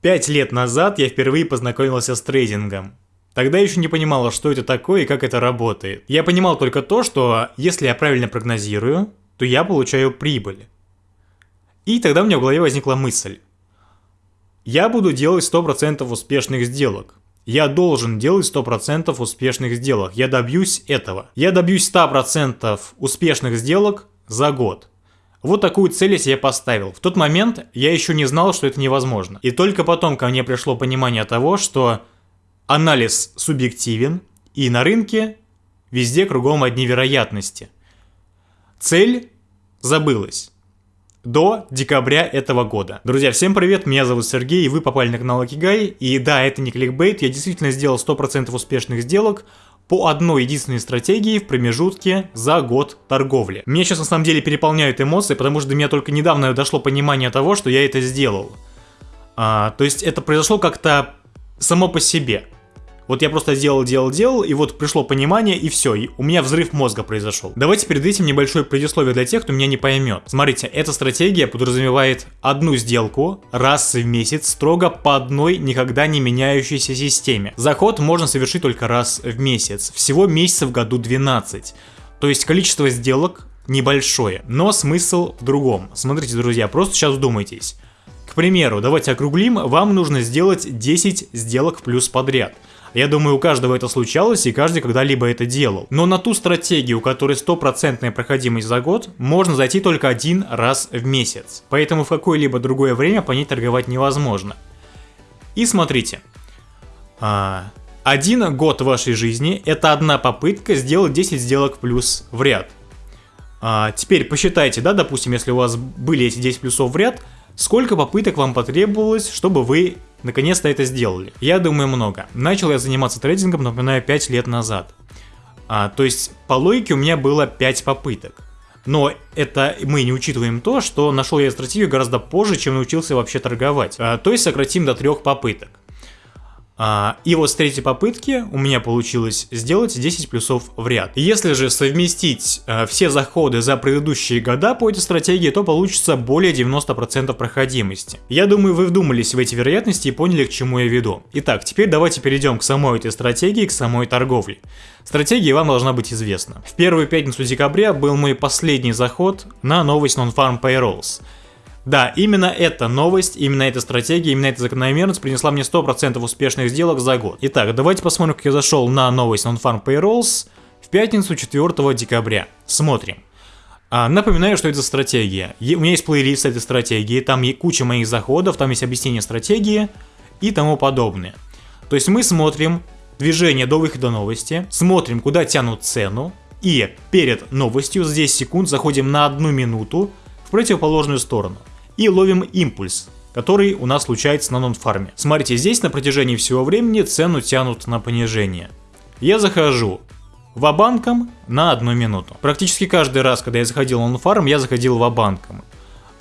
Пять лет назад я впервые познакомился с трейдингом. Тогда я еще не понимала, что это такое и как это работает. Я понимал только то, что если я правильно прогнозирую, то я получаю прибыль. И тогда у меня в голове возникла мысль. Я буду делать 100% успешных сделок. Я должен делать 100% успешных сделок. Я добьюсь этого. Я добьюсь 100% успешных сделок за год. Вот такую цель я себе поставил. В тот момент я еще не знал, что это невозможно. И только потом ко мне пришло понимание того, что анализ субъективен, и на рынке везде кругом одни вероятности. Цель забылась до декабря этого года. Друзья, всем привет, меня зовут Сергей, и вы попали на канал Акигай. И да, это не кликбейт, я действительно сделал 100% успешных сделок, по одной единственной стратегии в промежутке за год торговли. Меня сейчас на самом деле переполняют эмоции, потому что до меня только недавно дошло понимание того, что я это сделал. А, то есть это произошло как-то само по себе. Вот я просто делал, делал, делал, и вот пришло понимание, и все, и у меня взрыв мозга произошел. Давайте перед этим небольшое предисловие для тех, кто меня не поймет. Смотрите, эта стратегия подразумевает одну сделку раз в месяц строго по одной никогда не меняющейся системе. Заход можно совершить только раз в месяц, всего месяцев в году 12. То есть количество сделок небольшое, но смысл в другом. Смотрите, друзья, просто сейчас вдумайтесь. К примеру, давайте округлим, вам нужно сделать 10 сделок плюс подряд – я думаю, у каждого это случалось, и каждый когда-либо это делал. Но на ту стратегию, у которой стопроцентная проходимость за год, можно зайти только один раз в месяц. Поэтому в какое-либо другое время по ней торговать невозможно. И смотрите. А, один год вашей жизни – это одна попытка сделать 10 сделок плюс в ряд. А, теперь посчитайте, да, допустим, если у вас были эти 10 плюсов в ряд, сколько попыток вам потребовалось, чтобы вы Наконец-то это сделали. Я думаю много. Начал я заниматься трейдингом, напоминаю, 5 лет назад. А, то есть по логике у меня было 5 попыток. Но это мы не учитываем то, что нашел я стратегию гораздо позже, чем научился вообще торговать. А, то есть сократим до трех попыток. А, и вот с третьей попытки у меня получилось сделать 10 плюсов в ряд. Если же совместить а, все заходы за предыдущие года по этой стратегии, то получится более 90% проходимости. Я думаю, вы вдумались в эти вероятности и поняли, к чему я веду. Итак, теперь давайте перейдем к самой этой стратегии, к самой торговле. Стратегия вам должна быть известна. В первую пятницу декабря был мой последний заход на новость Non-Farm Payrolls. Да, именно эта новость, именно эта стратегия, именно эта закономерность принесла мне 100% успешных сделок за год. Итак, давайте посмотрим, как я зашел на новость Non-Farm Payrolls в пятницу 4 декабря. Смотрим. А, напоминаю, что это стратегия. у меня есть плейлист этой стратегии, там есть куча моих заходов, там есть объяснение стратегии и тому подобное. То есть мы смотрим движение до выхода новости, смотрим, куда тянут цену, и перед новостью 10 секунд заходим на одну минуту в противоположную сторону и ловим импульс, который у нас случается на нон-фарме. Смотрите, здесь на протяжении всего времени цену тянут на понижение. Я захожу в банком на одну минуту. Практически каждый раз, когда я заходил на фарм, я заходил в банком.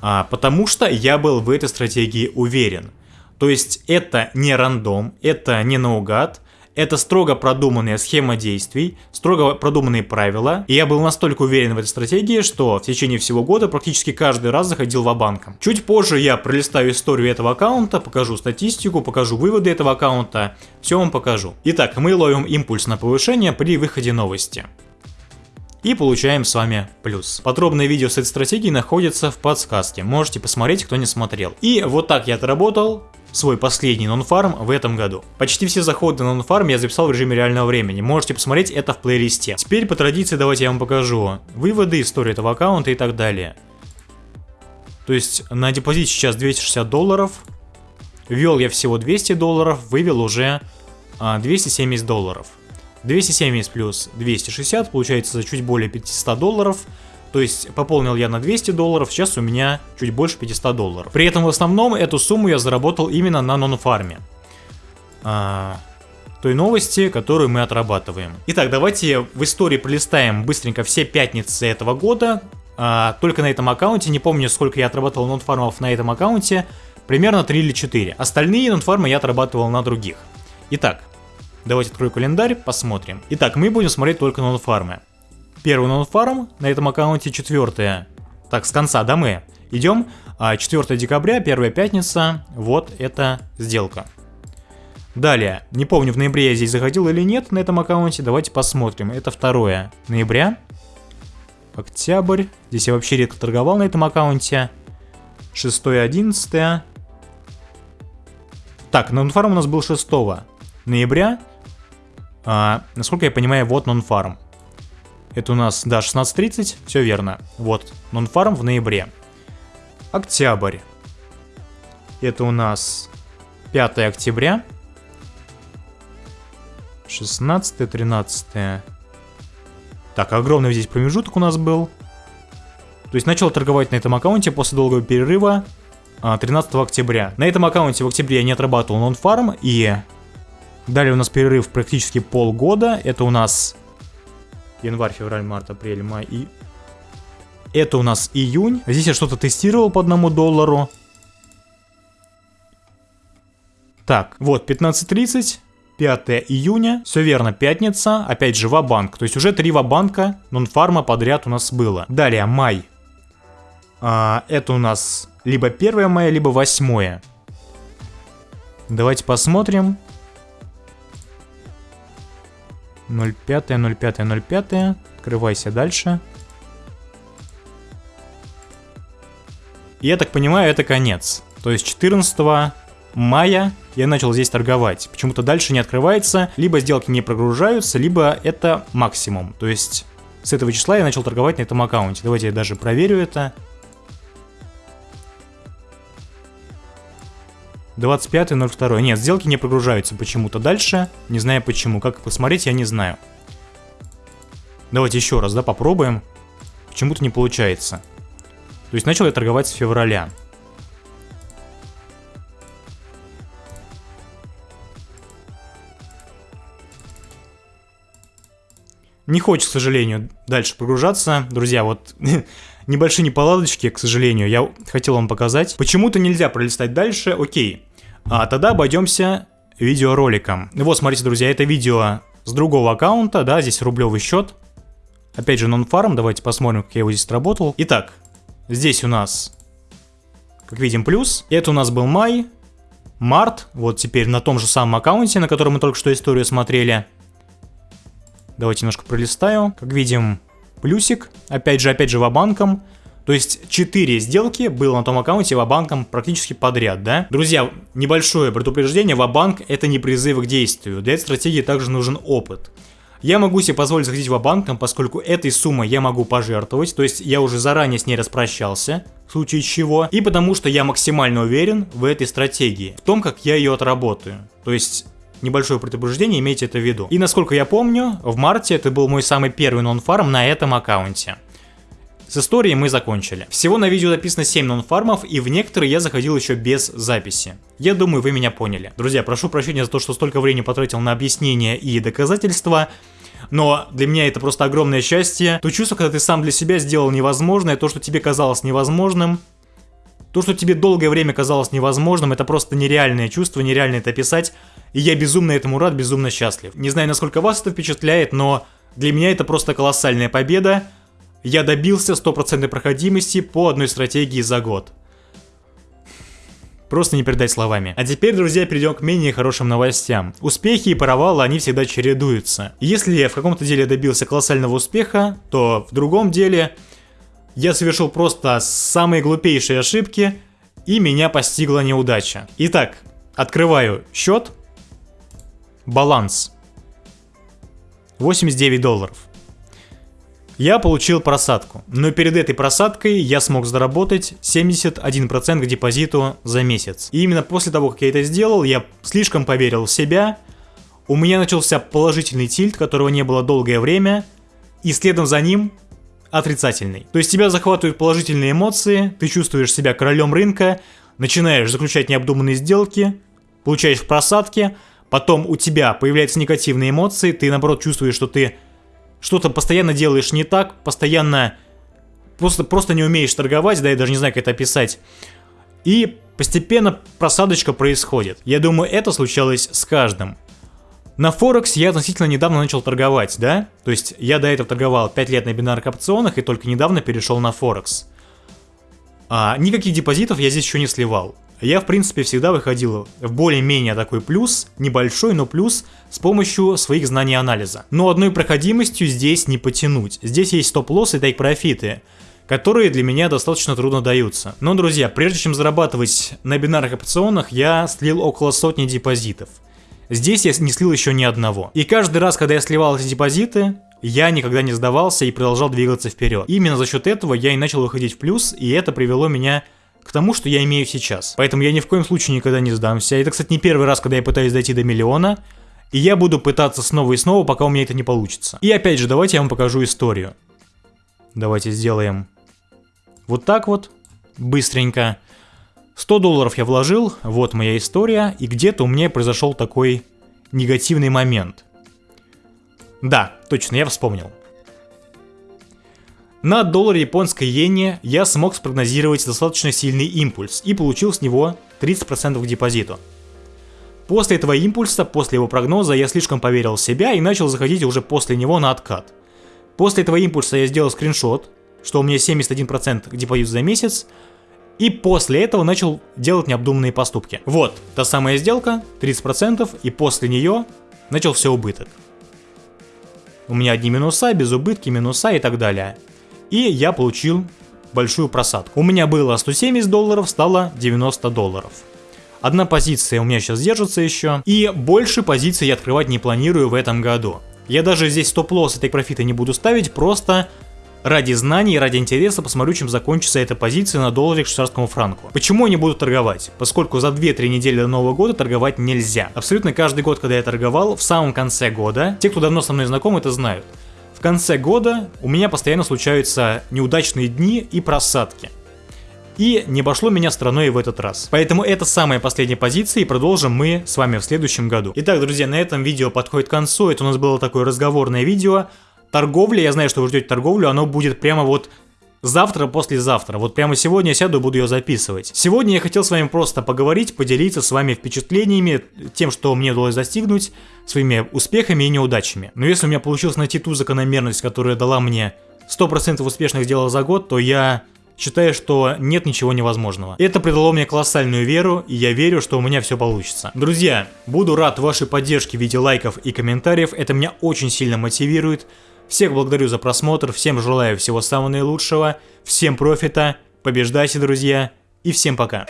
А, потому что я был в этой стратегии уверен. То есть это не рандом, это не наугад, это строго продуманная схема действий, строго продуманные правила, и я был настолько уверен в этой стратегии, что в течение всего года практически каждый раз заходил в банком. Чуть позже я пролистаю историю этого аккаунта, покажу статистику, покажу выводы этого аккаунта, все вам покажу. Итак, мы ловим импульс на повышение при выходе новости и получаем с вами плюс. Подробное видео с этой стратегией находится в подсказке, можете посмотреть, кто не смотрел. И вот так я отработал свой последний нонфарм в этом году. Почти все заходы на нонфарм я записал в режиме реального времени, можете посмотреть это в плейлисте. Теперь по традиции давайте я вам покажу выводы, историю этого аккаунта и так далее. То есть на депозите сейчас 260 долларов, ввел я всего 200 долларов, вывел уже а, 270 долларов. 270 плюс 260 получается чуть более 500 долларов. То есть пополнил я на 200 долларов, сейчас у меня чуть больше 500 долларов. При этом в основном эту сумму я заработал именно на нон-фарме. А, той новости, которую мы отрабатываем. Итак, давайте в истории пролистаем быстренько все пятницы этого года. А, только на этом аккаунте, не помню сколько я отрабатывал нон-фармов на этом аккаунте, примерно 3 или 4. Остальные нон-фармы я отрабатывал на других. Итак, давайте открою календарь, посмотрим. Итак, мы будем смотреть только нон-фармы. Первый нонфарм на этом аккаунте четвертое. Так, с конца, да, мы? Идем. 4 декабря, первая пятница, вот эта сделка. Далее, не помню, в ноябре я здесь заходил или нет на этом аккаунте, давайте посмотрим. Это 2 ноября, октябрь, здесь я вообще редко торговал на этом аккаунте. 6 11 Так, нонфарм у нас был 6 ноября. А, насколько я понимаю, вот нонфарм. Это у нас, да, 16.30, все верно. Вот, нонфарм в ноябре. Октябрь. Это у нас 5 октября. 16 13 Так, огромный здесь промежуток у нас был. То есть начал торговать на этом аккаунте после долгого перерыва 13 а, октября. На этом аккаунте в октябре я не отрабатывал нон-фарм и далее у нас перерыв практически полгода. Это у нас январь, февраль, март, апрель, май и... Это у нас июнь. Здесь я что-то тестировал по одному доллару. Так, вот 15.30. 5 июня, все верно, пятница, опять же ва-банк, то есть уже три ва-банка нон-фарма подряд у нас было. Далее, май. А, это у нас либо 1 мая, либо 8. Давайте посмотрим. 05, 05, 05. Открывайся дальше. Я так понимаю, это конец. То есть 14 мая я начал здесь торговать. Почему-то дальше не открывается, либо сделки не прогружаются, либо это максимум. То есть с этого числа я начал торговать на этом аккаунте. Давайте я даже проверю это. 25.02. Нет, сделки не прогружаются почему-то дальше. Не знаю почему. Как посмотреть, я не знаю. Давайте еще раз, да, попробуем. Почему-то не получается. То есть начал я торговать с февраля. Не хочет, к сожалению, дальше прогружаться. Друзья, вот небольшие неполадочки, к сожалению, я хотел вам показать. Почему-то нельзя пролистать дальше, окей. А тогда обойдемся видеороликом. Вот, смотрите, друзья, это видео с другого аккаунта, да, здесь рублевый счет. Опять же, нон-фарм, давайте посмотрим, как я его здесь отработал. Итак, здесь у нас, как видим, плюс. Это у нас был май, март, вот теперь на том же самом аккаунте, на котором мы только что историю смотрели. Давайте немножко пролистаю. Как видим, плюсик. Опять же, опять же, вабанком. То есть 4 сделки было на том аккаунте вабанком практически подряд, да? Друзья, небольшое предупреждение, вабанк это не призыв к действию. Для этой стратегии также нужен опыт. Я могу себе позволить заходить в банком, поскольку этой суммой я могу пожертвовать, то есть я уже заранее с ней распрощался, в случае чего, и потому что я максимально уверен в этой стратегии, в том, как я ее отработаю. То есть Небольшое предупреждение, имейте это в виду. И насколько я помню, в марте это был мой самый первый нон-фарм на этом аккаунте. С историей мы закончили. Всего на видео написано 7 нон-фармов, и в некоторые я заходил еще без записи. Я думаю, вы меня поняли. Друзья, прошу прощения за то, что столько времени потратил на объяснение и доказательства. Но для меня это просто огромное счастье. То чувство, когда ты сам для себя сделал невозможное, то, что тебе казалось невозможным, то, что тебе долгое время казалось невозможным, это просто нереальное чувство, нереально это описать. И я безумно этому рад, безумно счастлив. Не знаю, насколько вас это впечатляет, но для меня это просто колоссальная победа. Я добился стопроцентной проходимости по одной стратегии за год. Просто не передать словами. А теперь, друзья, перейдем к менее хорошим новостям. Успехи и провалы, они всегда чередуются. Если я в каком-то деле добился колоссального успеха, то в другом деле я совершил просто самые глупейшие ошибки, и меня постигла неудача. Итак, открываю счет, Баланс. 89 долларов. Я получил просадку, но перед этой просадкой я смог заработать 71% к депозиту за месяц. И именно после того, как я это сделал, я слишком поверил в себя, у меня начался положительный тильт, которого не было долгое время, и следом за ним отрицательный. То есть тебя захватывают положительные эмоции, ты чувствуешь себя королем рынка, начинаешь заключать необдуманные сделки, получаешь просадки, потом у тебя появляются негативные эмоции, ты наоборот чувствуешь, что ты что-то постоянно делаешь не так, постоянно просто, просто не умеешь торговать, да, я даже не знаю, как это описать. И постепенно просадочка происходит. Я думаю, это случалось с каждым. На Форекс я относительно недавно начал торговать, да? То есть я до этого торговал 5 лет на бинарных опционах и только недавно перешел на Форекс. А, никаких депозитов я здесь еще не сливал. Я, в принципе, всегда выходил в более-менее такой плюс, небольшой, но плюс, с помощью своих знаний анализа. Но одной проходимостью здесь не потянуть. Здесь есть стоп-лосс и тейк-профиты, которые для меня достаточно трудно даются. Но, друзья, прежде чем зарабатывать на бинарных опционах, я слил около сотни депозитов. Здесь я не слил еще ни одного. И каждый раз, когда я сливал эти депозиты, я никогда не сдавался и продолжал двигаться вперед. Именно за счет этого я и начал выходить в плюс, и это привело меня тому, что я имею сейчас. Поэтому я ни в коем случае никогда не сдамся. Это, кстати, не первый раз, когда я пытаюсь дойти до миллиона. И я буду пытаться снова и снова, пока у меня это не получится. И опять же, давайте я вам покажу историю. Давайте сделаем вот так вот, быстренько. 100 долларов я вложил, вот моя история, и где-то у меня произошел такой негативный момент. Да, точно, я вспомнил. На долларе японской иене я смог спрогнозировать достаточно сильный импульс и получил с него 30% к депозиту. После этого импульса, после его прогноза, я слишком поверил в себя и начал заходить уже после него на откат. После этого импульса я сделал скриншот, что у меня 71% к депозиту за месяц, и после этого начал делать необдуманные поступки. Вот, та самая сделка, 30%, и после нее начал все убыток. У меня одни минуса, без убытки, минуса и так далее и я получил большую просадку. У меня было 170 долларов, стало 90 долларов. Одна позиция у меня сейчас держится еще, и больше позиций я открывать не планирую в этом году. Я даже здесь стоп-лосс и тейк-профита не буду ставить, просто ради знаний, ради интереса посмотрю, чем закончится эта позиция на долларе к швейцарскому франку. Почему я не буду торговать? Поскольку за 2-3 недели до Нового года торговать нельзя. Абсолютно каждый год, когда я торговал, в самом конце года, те, кто давно со мной знаком, это знают. В конце года у меня постоянно случаются неудачные дни и просадки. И не обошло меня страной в этот раз. Поэтому это самая последняя позиция и продолжим мы с вами в следующем году. Итак, друзья, на этом видео подходит к концу. Это у нас было такое разговорное видео. Торговля, я знаю, что вы ждете торговлю, оно будет прямо вот завтра, послезавтра. Вот прямо сегодня я сяду и буду ее записывать. Сегодня я хотел с вами просто поговорить, поделиться с вами впечатлениями, тем, что мне удалось достигнуть, своими успехами и неудачами. Но если у меня получилось найти ту закономерность, которая дала мне 100% успешных сделок за год, то я считаю, что нет ничего невозможного. Это придало мне колоссальную веру, и я верю, что у меня все получится. Друзья, буду рад вашей поддержке в виде лайков и комментариев, это меня очень сильно мотивирует. Всех благодарю за просмотр, всем желаю всего самого наилучшего, всем профита, побеждайте, друзья, и всем пока.